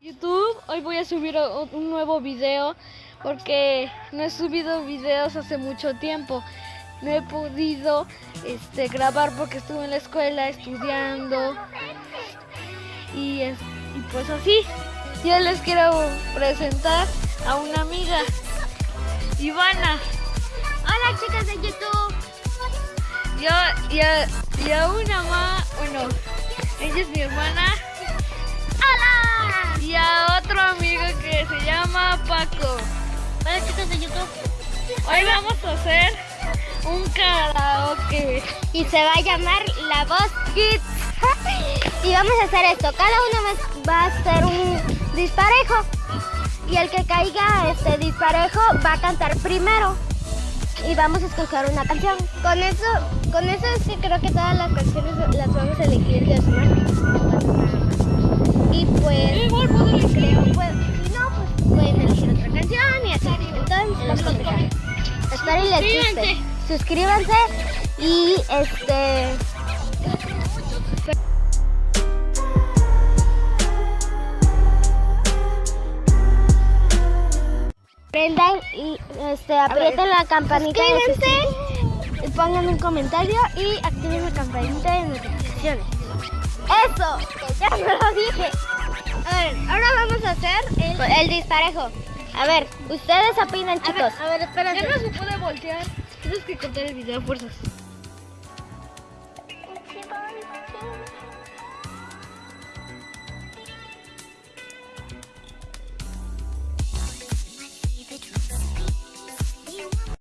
YouTube, hoy voy a subir un nuevo video porque no he subido videos hace mucho tiempo. No he podido este, grabar porque estuve en la escuela estudiando y, es- y pues así. Yo les quiero presentar a una amiga, Ivana. Hola chicos de YouTube. Yo y a, una más, bueno, ella es mi hermana. Y a otro amigo que se llama Paco. Hola chicos de YouTube. Hoy vamos a hacer un karaoke. Y se va a llamar La Voz Kids. Y vamos a hacer esto. Cada uno va- a hacer un disparejo. Y el que caiga este disparejo va a cantar primero. Y vamos a escoger una canción. Con eso, con eso es que creo que todas las canciones las vamos a elegir de semana. Y pues Y les guste. Suscríbanse y este. Prendan y este, aprieten la campanita de y pongan un comentario y activen la campanita de notificaciones. ¡Eso! que ya me lo dije. A ver, ahora vamos a hacer el, el disparejo. A ver, ustedes opinan, chicos. A ver, espérate. Ya no se puede voltear. Tienes que cortar el video a fuerzas.